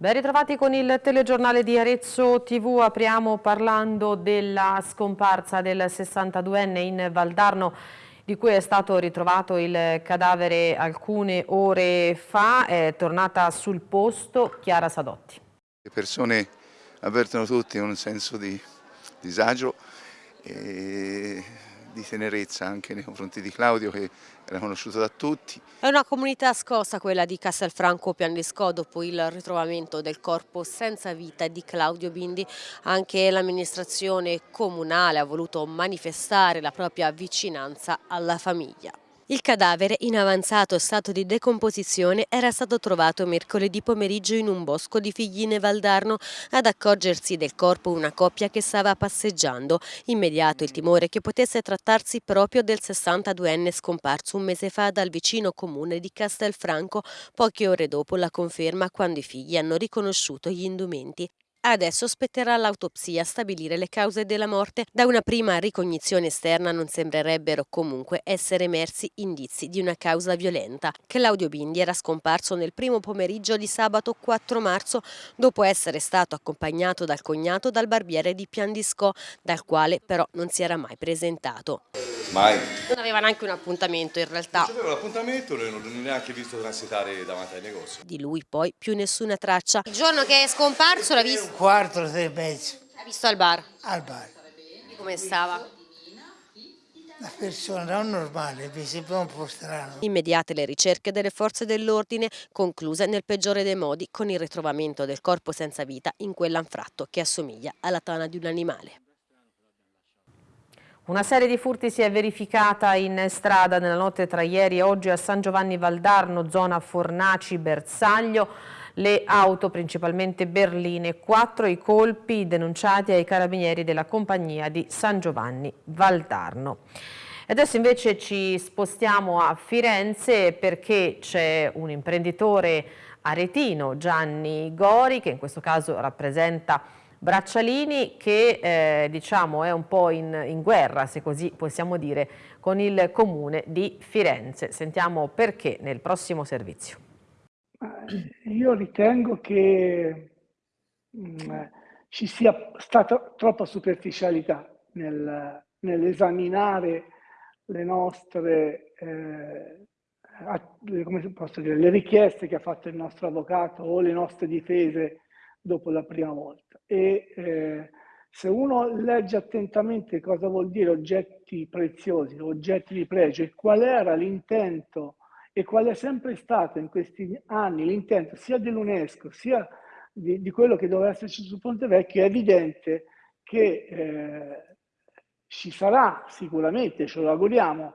Ben ritrovati con il telegiornale di Arezzo TV, apriamo parlando della scomparsa del 62enne in Valdarno di cui è stato ritrovato il cadavere alcune ore fa, è tornata sul posto Chiara Sadotti. Le persone avvertono tutti un senso di disagio e di tenerezza anche nei confronti di Claudio che era conosciuto da tutti. È una comunità scossa quella di Castelfranco Piandisco dopo il ritrovamento del corpo senza vita di Claudio Bindi. Anche l'amministrazione comunale ha voluto manifestare la propria vicinanza alla famiglia. Il cadavere, in avanzato stato di decomposizione, era stato trovato mercoledì pomeriggio in un bosco di Figline Valdarno. Ad accorgersi del corpo una coppia che stava passeggiando. Immediato il timore che potesse trattarsi proprio del 62enne scomparso un mese fa dal vicino comune di Castelfranco, poche ore dopo la conferma quando i figli hanno riconosciuto gli indumenti. Adesso spetterà all'autopsia stabilire le cause della morte. Da una prima ricognizione esterna non sembrerebbero comunque essere emersi indizi di una causa violenta. Claudio Bindi era scomparso nel primo pomeriggio di sabato 4 marzo dopo essere stato accompagnato dal cognato dal barbiere di Piandisco, dal quale però non si era mai presentato. Mai. Non aveva neanche un appuntamento in realtà. Non c'aveva l'appuntamento, non ho neanche visto transitare davanti ai negozi. Di lui poi più nessuna traccia. Il giorno che è scomparso l'ha visto? Un quarto, sei e mezzo, L'ha visto al bar. al bar. Come stava? Una persona non normale, mi sembra un po' strano. Immediate le ricerche delle forze dell'ordine, concluse nel peggiore dei modi con il ritrovamento del corpo senza vita in quell'anfratto che assomiglia alla tana di un animale. Una serie di furti si è verificata in strada nella notte tra ieri e oggi a San Giovanni Valdarno, zona Fornaci-Bersaglio. Le auto, principalmente berline, quattro i colpi denunciati ai carabinieri della compagnia di San Giovanni Valdarno. Adesso invece ci spostiamo a Firenze perché c'è un imprenditore aretino, Gianni Gori, che in questo caso rappresenta Braccialini che eh, diciamo è un po' in, in, guerra, se così possiamo dire, con il comune di Firenze. Sentiamo perché nel prossimo servizio. Io ritengo che mh, ci sia stata troppa superficialità nel, nell'esaminare le nostre eh, dire, le richieste che ha fatto il nostro avvocato o le nostre difese dopo la prima volta. E eh, se uno legge attentamente cosa vuol dire oggetti preziosi, oggetti di pregio e qual era l'intento e qual è sempre stato in questi anni l'intento sia dell'UNESCO sia di, di, quello che doveva esserci su Ponte Vecchio, è evidente che eh, ci sarà sicuramente, ce lo auguriamo,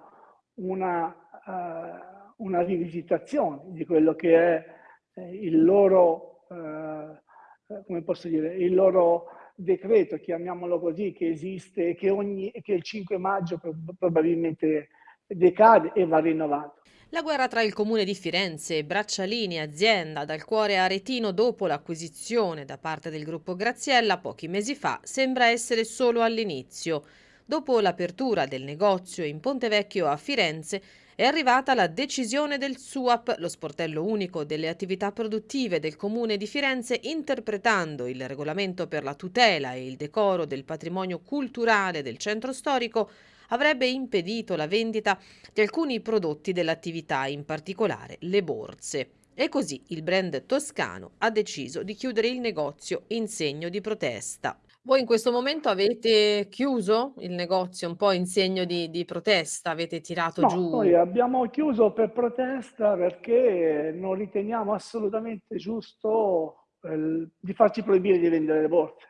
una, uh, una rivisitazione di quello che è eh, il loro uh, come posso dire, il loro decreto, chiamiamolo così, che esiste e che, che il 5 maggio probabilmente decade e va rinnovato. La guerra tra il comune di Firenze Braccialini, azienda dal cuore aretino dopo l'acquisizione da parte del gruppo Graziella pochi mesi fa, sembra essere solo all'inizio. Dopo l'apertura del negozio in Ponte Vecchio a Firenze, è arrivata la decisione del SUAP, lo sportello unico delle attività produttive del Comune di Firenze, interpretando il regolamento per la tutela e il decoro del patrimonio culturale del centro storico, avrebbe impedito la vendita di alcuni prodotti dell'attività, in particolare le borse. E così il brand toscano ha deciso di chiudere il negozio in segno di protesta. Voi in questo momento avete chiuso il negozio un po' in segno di, di protesta, avete tirato no, giù? Noi abbiamo chiuso per protesta perché non riteniamo assolutamente giusto eh, di farci proibire di vendere le borse.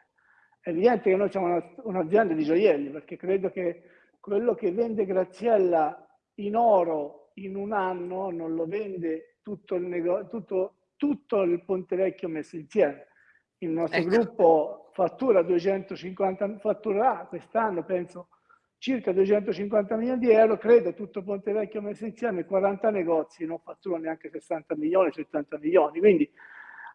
È evidente che noi siamo un'azienda di gioielli perché credo che quello che vende Graziella in oro in un anno non lo vende tutto il, tutto, tutto il Ponte Vecchio messo insieme. Il nostro ecco. gruppo fattura 250, fatturerà quest'anno penso circa 250 milioni di euro, credo tutto Ponte Vecchio messo insieme, 40 negozi, non fatturano neanche 60 milioni, 70 milioni, quindi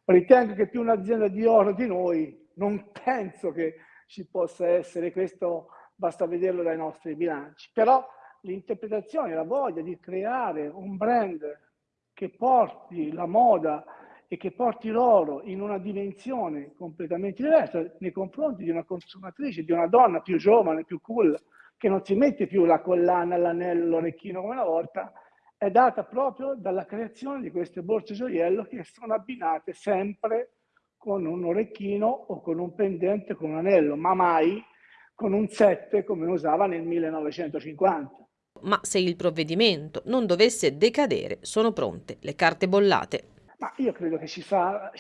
ritengo che più un'azienda di oro di noi, non penso che ci possa essere, questo basta vederlo dai nostri bilanci, però l'interpretazione, la voglia di creare un brand che porti la moda e che porti loro in una dimensione completamente diversa nei confronti di una consumatrice, di una donna più giovane, più cool, che non si mette più la collana, l'anello, l'orecchino come una volta, è data proprio dalla creazione di queste borse gioiello che sono abbinate sempre con un orecchino o con un pendente, con un anello, ma mai con un 7 come usava nel 1950. Ma se il provvedimento non dovesse decadere, sono pronte le carte bollate. Ma io credo che ci fa,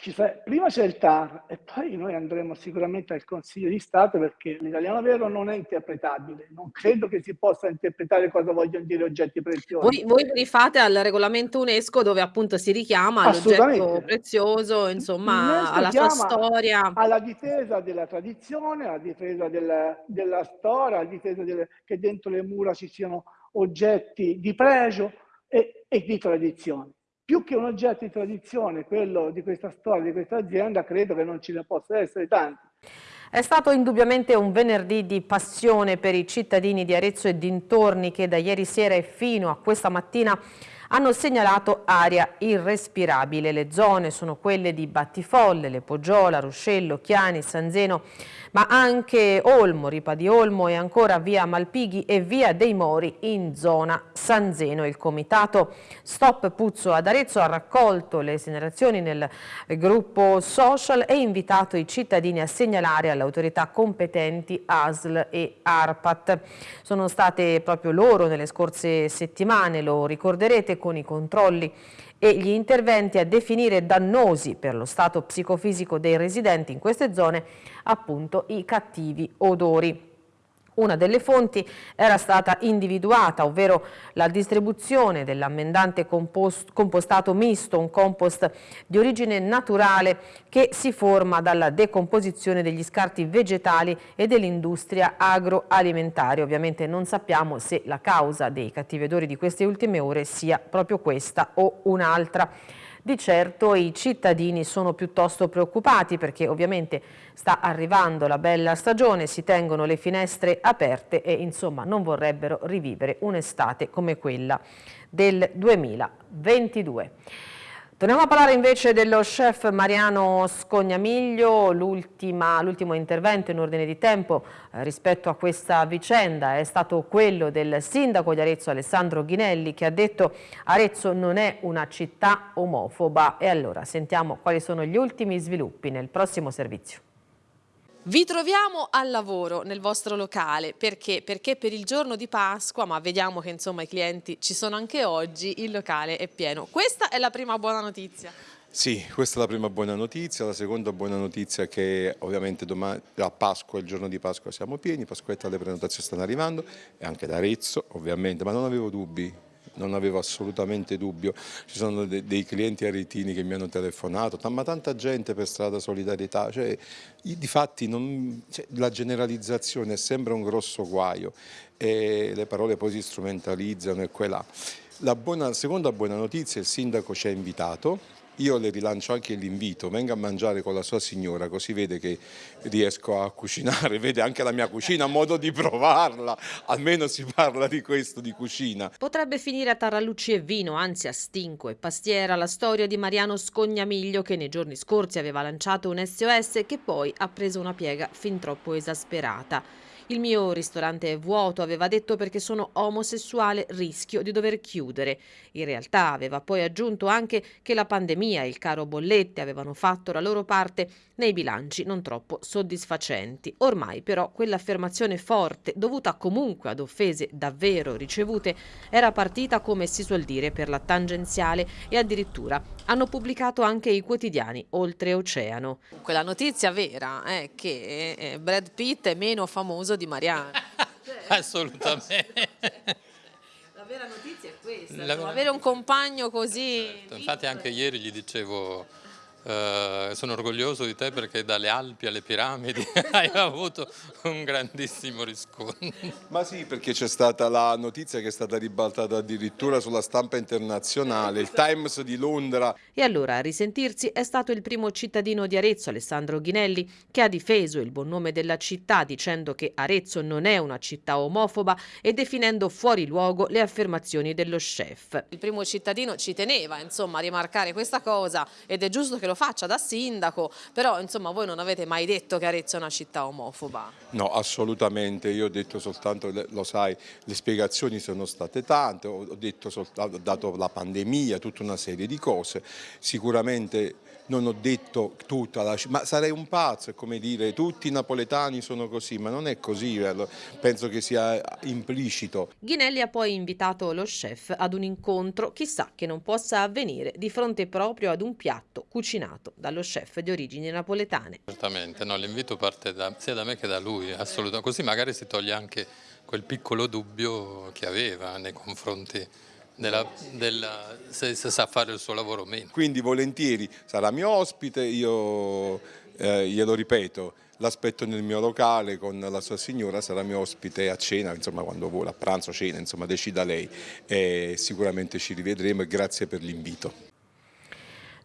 prima c'è il TAR e poi noi andremo sicuramente al Consiglio di Stato perché l'italiano vero non è interpretabile, non credo che si possa interpretare cosa vogliono dire oggetti preziosi. Voi, voi rifate al regolamento UNESCO dove appunto si richiama all'oggetto prezioso, insomma alla sua storia. Alla difesa della tradizione, alla difesa del, della storia, alla difesa del, che dentro le mura ci siano oggetti di pregio e, e di tradizione più che un oggetto di tradizione, quello di questa storia, di questa azienda, credo che non ce ne possa essere tanti. È stato indubbiamente un venerdì di passione per i cittadini di Arezzo e dintorni che da ieri sera e fino a questa mattina hanno segnalato aria irrespirabile. Le zone sono quelle di Battifolle, Le Poggiola, Ruscello, Chiani, San Zeno, ma anche Olmo, Ripa di Olmo e ancora via Malpighi e via dei Mori in zona San Zeno. Il comitato Stop Puzzo ad Arezzo ha raccolto le segnalazioni nel gruppo social e invitato i cittadini a segnalare alle autorità competenti ASL e ARPAT. Sono state proprio loro nelle scorse settimane, lo ricorderete, con i controlli e gli interventi a definire dannosi per lo stato psicofisico dei residenti in queste zone appunto i cattivi odori. Una delle fonti era stata individuata, ovvero la distribuzione dell'ammendante compostato misto, un compost di origine naturale che si forma dalla decomposizione degli scarti vegetali e dell'industria agroalimentare. Ovviamente non sappiamo se la causa dei cattivi odori di queste ultime ore sia proprio questa o un'altra. Di certo i cittadini sono piuttosto preoccupati perché ovviamente sta arrivando la bella stagione, si tengono le finestre aperte e insomma non vorrebbero rivivere un'estate come quella del 2022. Torniamo a parlare invece dello chef Mariano Scognamiglio, l'ultimo intervento in ordine di tempo eh, rispetto a questa vicenda è stato quello del sindaco di Arezzo Alessandro Ghinelli che ha detto Arezzo non è una città omofoba e allora sentiamo quali sono gli ultimi sviluppi nel prossimo servizio. Vi troviamo al lavoro nel vostro locale, perché? Perché per il giorno di Pasqua, ma vediamo che insomma i clienti ci sono anche oggi, il locale è pieno. Questa è la prima buona notizia. Sì, questa è la prima buona notizia, la seconda buona notizia è che ovviamente domani, a Pasqua, il giorno di Pasqua siamo pieni, Pasquetta le prenotazioni stanno arrivando e anche da Arezzo ovviamente, ma non avevo dubbi, non avevo assolutamente dubbio, ci sono de dei clienti aretini che mi hanno telefonato, ma tanta gente per strada solidarietà, cioè, di fatti non, cioè, la generalizzazione sembra un grosso guaio e le parole poi si strumentalizzano e qua La buona, seconda buona notizia, il sindaco ci ha invitato, io le rilancio anche l'invito, venga a mangiare con la sua signora così vede che riesco a cucinare, vede anche la mia cucina, a modo di provarla, almeno si parla di questo, di cucina. Potrebbe finire a Tarallucci e Vino, anzi a Stinco e Pastiera, la storia di Mariano Scognamiglio che nei giorni scorsi aveva lanciato un SOS che poi ha preso una piega fin troppo esasperata. Il mio ristorante è vuoto, aveva detto perché sono omosessuale, rischio di dover chiudere. In realtà aveva poi aggiunto anche che la pandemia e il caro bollette avevano fatto la loro parte nei bilanci non troppo soddisfacenti. Ormai però quell'affermazione forte, dovuta comunque ad offese davvero ricevute, era partita come si suol dire per la tangenziale e addirittura hanno pubblicato anche i quotidiani oltreoceano. Quella notizia vera è che eh, Brad Pitt è meno famoso di Mariano. Assolutamente. La vera notizia è questa, La... avere un compagno così... Certo. Infatti anche ieri gli dicevo Uh, sono orgoglioso di te perché dalle Alpi alle piramidi hai avuto un grandissimo riscontro. Ma sì, perché c'è stata la notizia che è stata ribaltata addirittura sulla stampa internazionale, il Times di Londra. E allora a risentirsi è stato il primo cittadino di Arezzo, Alessandro Ghinelli, che ha difeso il buon nome della città dicendo che Arezzo non è una città omofoba e definendo fuori luogo le affermazioni dello chef. Il primo cittadino ci teneva insomma a rimarcare questa cosa ed è giusto che lo faccia da sindaco, però insomma voi non avete mai detto che Arezzo è una città omofoba? No, assolutamente, io ho detto soltanto, lo sai, le spiegazioni sono state tante, ho, detto, ho dato la pandemia, tutta una serie di cose, sicuramente non ho detto tutta la ma sarei un pazzo, è come dire tutti i napoletani sono così, ma non è così, penso che sia implicito. Ghinelli ha poi invitato lo chef ad un incontro, chissà che non possa avvenire di fronte proprio ad un piatto cucinato dallo chef di origini napoletane. Certamente, no, l'invito parte da, sia da me che da lui, assolutamente, così magari si toglie anche quel piccolo dubbio che aveva nei confronti della, della, se, se, sa fare il suo lavoro o meno. Quindi volentieri sarà mio ospite, io eh, glielo ripeto, l'aspetto nel mio locale con la sua signora, sarà mio ospite a cena, insomma quando vuole, a pranzo, cena, insomma decida lei e sicuramente ci rivedremo e grazie per l'invito.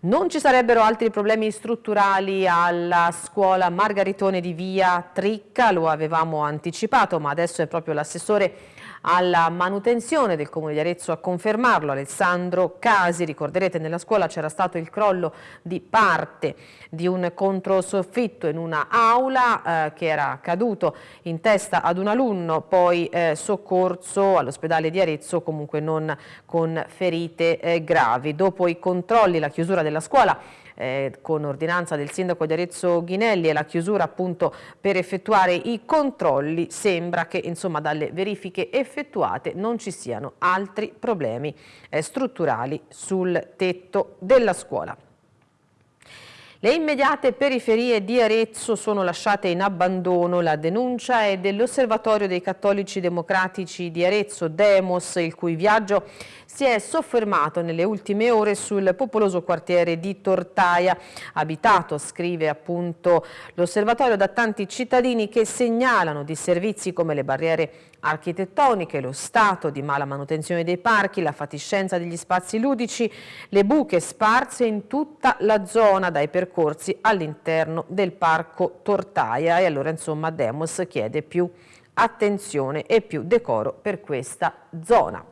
Non ci sarebbero altri problemi strutturali alla scuola Margaritone di Via Tricca, lo avevamo anticipato, ma adesso è proprio l'assessore alla manutenzione del Comune di Arezzo a confermarlo, Alessandro Casi. Ricorderete nella scuola c'era stato il crollo di parte di un controsoffitto in una aula eh, che era caduto in testa ad un alunno, poi eh, soccorso all'ospedale di Arezzo comunque non con ferite eh, gravi. Dopo i controlli, la chiusura della scuola eh, con ordinanza del sindaco di Arezzo Ghinelli e la chiusura appunto per effettuare i controlli sembra che insomma dalle verifiche effettuate non ci siano altri problemi eh, strutturali sul tetto della scuola. Le immediate periferie di Arezzo sono lasciate in abbandono. La denuncia è dell'Osservatorio dei Cattolici Democratici di Arezzo, Demos, il cui viaggio si è soffermato nelle ultime ore sul popoloso quartiere di Tortaia, abitato, scrive appunto l'Osservatorio, da tanti cittadini che segnalano di servizi come le barriere architettoniche, lo stato di mala manutenzione dei parchi, la fatiscenza degli spazi ludici, le buche sparse in tutta la zona dai percorsi all'interno del parco Tortaia. E allora insomma Demos chiede più attenzione e più decoro per questa zona.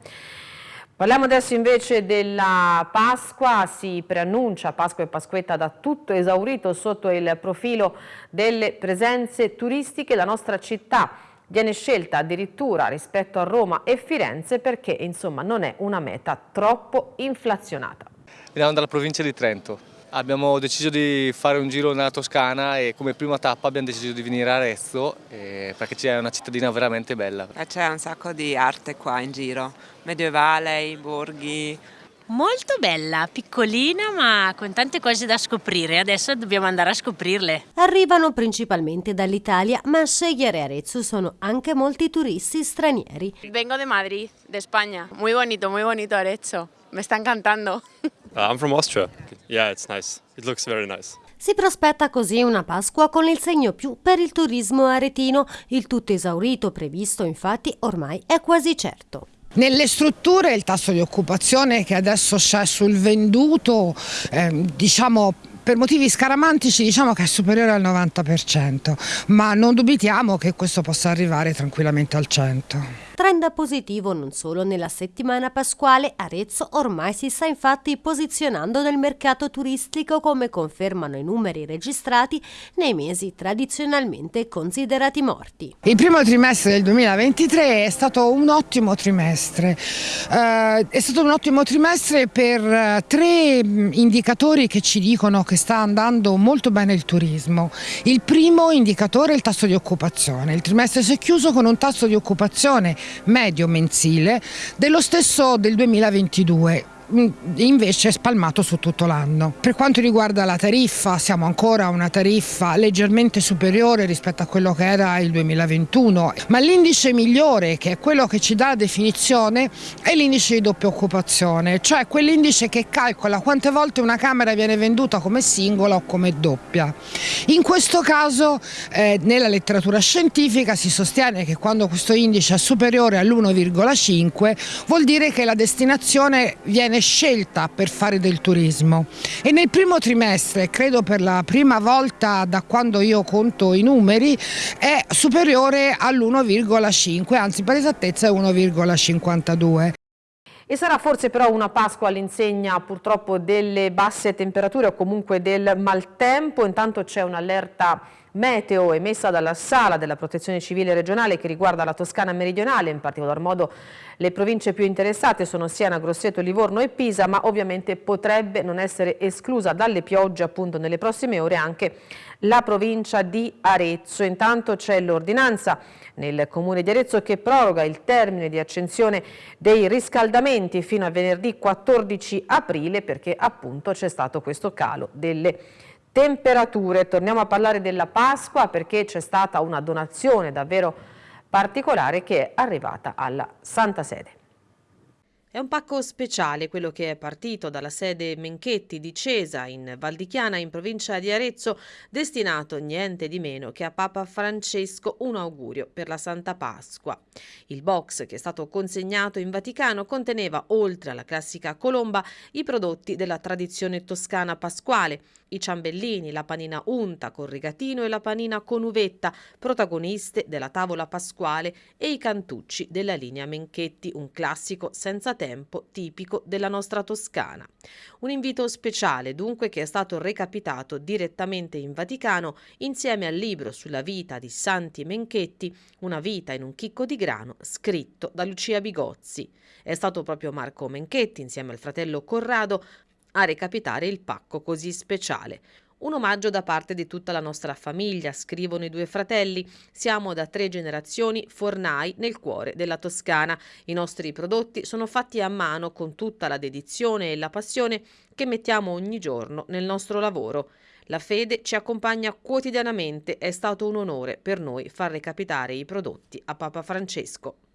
Parliamo adesso invece della Pasqua, si preannuncia Pasqua e Pasquetta da tutto esaurito sotto il profilo delle presenze turistiche, la nostra città viene scelta addirittura rispetto a Roma e Firenze perché insomma non è una meta troppo inflazionata. Veniamo dalla provincia di Trento. Abbiamo deciso di fare un giro nella Toscana e come prima tappa abbiamo deciso di venire a Arezzo eh, perché c'è una cittadina veramente bella. C'è un sacco di arte qua in giro, medievale, i borghi, Molto bella, piccolina ma con tante cose da scoprire, adesso dobbiamo andare a scoprirle. Arrivano principalmente dall'Italia, ma a scegliere Arezzo sono anche molti turisti stranieri. Vengo de Madrid, de Spagna. Muy bonito, muy bonito Arezzo. Me sta encantando. uh, I'm from Austria. Yeah, it's nice. It looks very nice. Si prospetta così una Pasqua con il segno più per il turismo aretino. Il tutto esaurito previsto infatti ormai è quasi certo. Nelle strutture il tasso di occupazione che adesso c'è sul venduto, eh, diciamo per motivi scaramantici diciamo che è superiore al 90%, ma non dubitiamo che questo possa arrivare tranquillamente al 100%. Trend positivo non solo nella settimana pasquale, Arezzo ormai si sta infatti posizionando nel mercato turistico come confermano i numeri registrati nei mesi tradizionalmente considerati morti. Il primo trimestre del 2023 è stato un ottimo trimestre, eh, è stato un ottimo trimestre per eh, tre mm, indicatori che ci dicono che sta andando molto bene il turismo. Il primo indicatore è il tasso di occupazione, il trimestre si è chiuso con un tasso di occupazione medio mensile dello stesso del 2022 invece spalmato su tutto l'anno. Per quanto riguarda la tariffa, siamo ancora a una tariffa leggermente superiore rispetto a quello che era il 2021, ma l'indice migliore, che è quello che ci dà la definizione, è l'indice di doppia occupazione, cioè quell'indice che calcola quante volte una camera viene venduta come singola o come doppia. In questo caso eh, nella letteratura scientifica si sostiene che quando questo indice è superiore all'1,5 vuol dire che la destinazione viene scelta per fare del turismo e nel primo trimestre, credo per la prima volta da quando io conto i numeri, è superiore all'1,5, anzi per esattezza è 1,52. E sarà forse però una Pasqua all'insegna purtroppo delle basse temperature o comunque del maltempo, intanto c'è un'allerta meteo emessa dalla Sala della Protezione Civile regionale che riguarda la Toscana meridionale, in particolar modo le province più interessate sono Siena, Grosseto, Livorno e Pisa, ma ovviamente potrebbe non essere esclusa dalle piogge appunto nelle prossime ore anche la provincia di Arezzo. Intanto c'è l'ordinanza nel comune di Arezzo che proroga il termine di accensione dei riscaldamenti fino a venerdì 14 aprile perché appunto c'è stato questo calo delle temperature. Torniamo a parlare della Pasqua perché c'è stata una donazione davvero particolare che è arrivata alla Santa Sede. È un pacco speciale quello che è partito dalla sede Menchetti di Cesa in Valdichiana in provincia di Arezzo, destinato niente di meno che a Papa Francesco un augurio per la Santa Pasqua. Il box che è stato consegnato in Vaticano conteneva, oltre alla classica colomba, i prodotti della tradizione toscana pasquale, i ciambellini, la panina unta con rigatino e la panina con uvetta, protagoniste della tavola pasquale, e i cantucci della linea Menchetti, un classico senza tempo tipico della nostra Toscana. Un invito speciale dunque che è stato recapitato direttamente in Vaticano insieme al libro sulla vita di Santi Menchetti, Una vita in un chicco di grano, scritto da Lucia Bigozzi. È stato proprio Marco Menchetti, insieme al fratello Corrado, a recapitare il pacco così speciale. Un omaggio da parte di tutta la nostra famiglia, scrivono i due fratelli. Siamo da tre generazioni fornai nel cuore della Toscana. I nostri prodotti sono fatti a mano con tutta la dedizione e la passione che mettiamo ogni giorno nel nostro lavoro. La fede ci accompagna quotidianamente, è stato un onore per noi far recapitare i prodotti a Papa Francesco.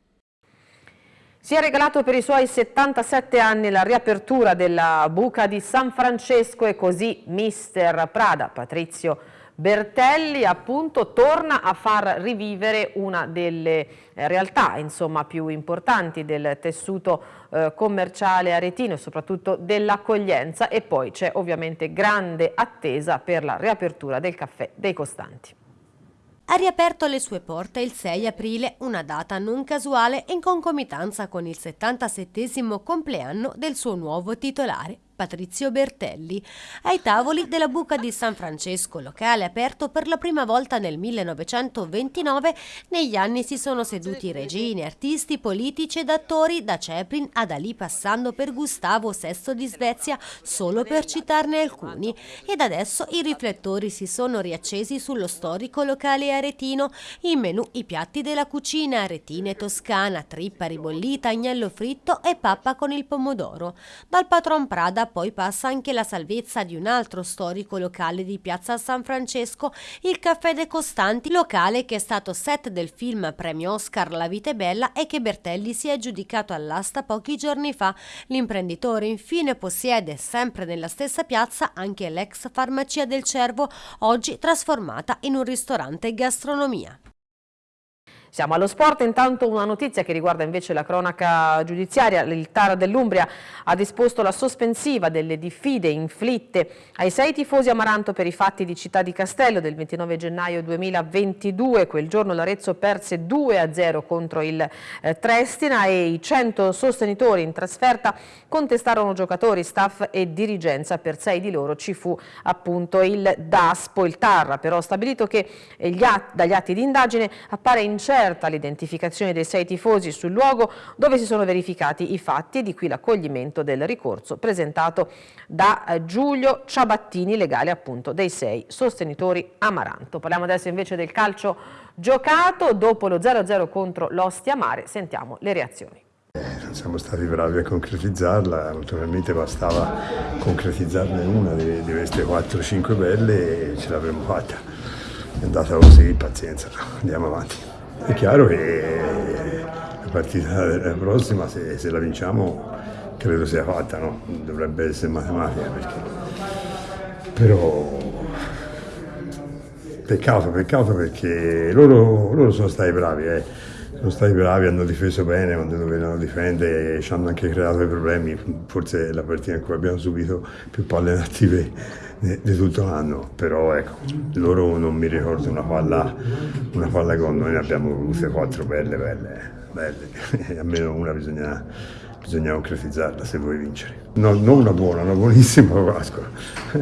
Si è regalato per i suoi 77 anni la riapertura della buca di San Francesco e così mister Prada, Patrizio Bertelli, appunto torna a far rivivere una delle eh, realtà insomma, più importanti del tessuto eh, commerciale aretino e soprattutto dell'accoglienza. E poi c'è ovviamente grande attesa per la riapertura del caffè dei Costanti ha riaperto le sue porte il 6 aprile, una data non casuale in concomitanza con il 77 compleanno del suo nuovo titolare, Patrizio Bertelli, ai tavoli della Buca di San Francesco, locale aperto per la prima volta nel 1929. Negli anni si sono seduti regine, artisti, politici ed attori, da Chaplin ad Ali passando per Gustavo VI di Svezia, solo per citarne alcuni. Ed adesso i riflettori si sono riaccesi sullo storico locale aretino, in menù i piatti della cucina aretine toscana, trippa ribollita, agnello fritto e pappa con il pomodoro. Dal patron Prada poi passa anche la salvezza di un altro storico locale di piazza San Francesco, il Caffè dei Costanti, locale che è stato set del film premio Oscar La vita è bella e che Bertelli si è aggiudicato all'asta pochi giorni fa. L'imprenditore infine possiede sempre nella stessa piazza anche l'ex farmacia del Cervo, oggi trasformata in un ristorante gastronomia. Siamo allo sport, intanto una notizia che riguarda invece la cronaca giudiziaria. Il TAR dell'Umbria ha disposto la sospensiva delle diffide inflitte ai sei tifosi Amaranto per i fatti di Città di Castello del 29 gennaio 2022. Quel giorno l'Arezzo perse 2-0 contro il eh, Trestina e i 100 sostenitori in trasferta contestarono giocatori, staff e dirigenza. Per sei di loro ci fu appunto il DASPO. Il TAR però stabilito che gli atti, dagli atti di indagine appare incerto aperta l'identificazione dei sei tifosi sul luogo dove si sono verificati i fatti e di qui l'accoglimento del ricorso presentato da eh, Giulio Ciabattini, legale appunto dei sei sostenitori Amaranto. Parliamo adesso invece del calcio giocato, dopo lo 0-0 contro l'Ostia Mare sentiamo le reazioni. siamo stati bravi a concretizzarla, naturalmente bastava concretizzarne una di, di queste 4-5 belle e ce l'avremmo fatta. È andata così, pazienza, andiamo avanti. È chiaro che la partita prossima, se, se la vinciamo, credo sia fatta, no? dovrebbe essere matematica perché... però peccato, peccato perché loro, loro sono stati bravi, eh. sono stati bravi, hanno difeso bene quando dovevano difendere, ci hanno anche creato dei problemi, forse è la partita in cui abbiamo subito più palle attive di tutto l'anno, però ecco, loro non mi ricordo una palla, una palla con noi, ne abbiamo avute quattro belle, belle, belle, almeno una bisogna bisogna concretizzarla se vuoi vincere. No, non una buona, una buonissima Pasqua.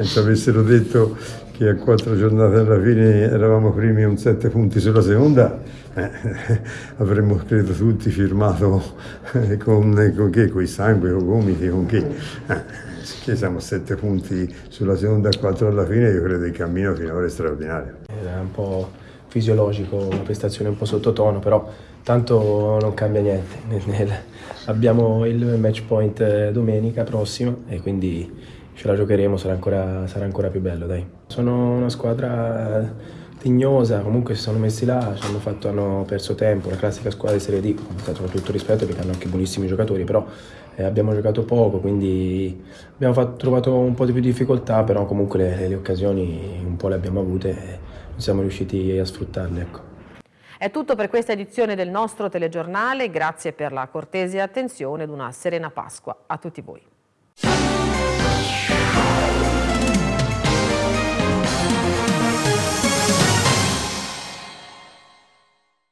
Se avessero detto che a quattro giornate alla fine eravamo primi un sette punti sulla seconda, eh, avremmo credo tutti firmato eh, con, con che? Con il sangue, con i gomiti, con che? Eh, che siamo a sette punti sulla seconda e quattro alla fine, io credo che il cammino finora è straordinario. Era un po' fisiologico, una prestazione un po' sottotono, però tanto non cambia niente. Abbiamo il match point eh, domenica prossima e quindi ce la giocheremo, sarà ancora, sarà ancora più bello. Dai. Sono una squadra tignosa, comunque si sono messi là, hanno, fatto, hanno perso tempo, la classica squadra di Serie D, con tutto rispetto perché hanno anche buonissimi giocatori, però eh, abbiamo giocato poco, quindi abbiamo fatto, trovato un po' di più difficoltà, però comunque le, le occasioni un po' le abbiamo avute e siamo riusciti a sfruttarle. Ecco. È tutto per questa edizione del nostro telegiornale, grazie per la cortese attenzione ed una serena Pasqua a tutti voi.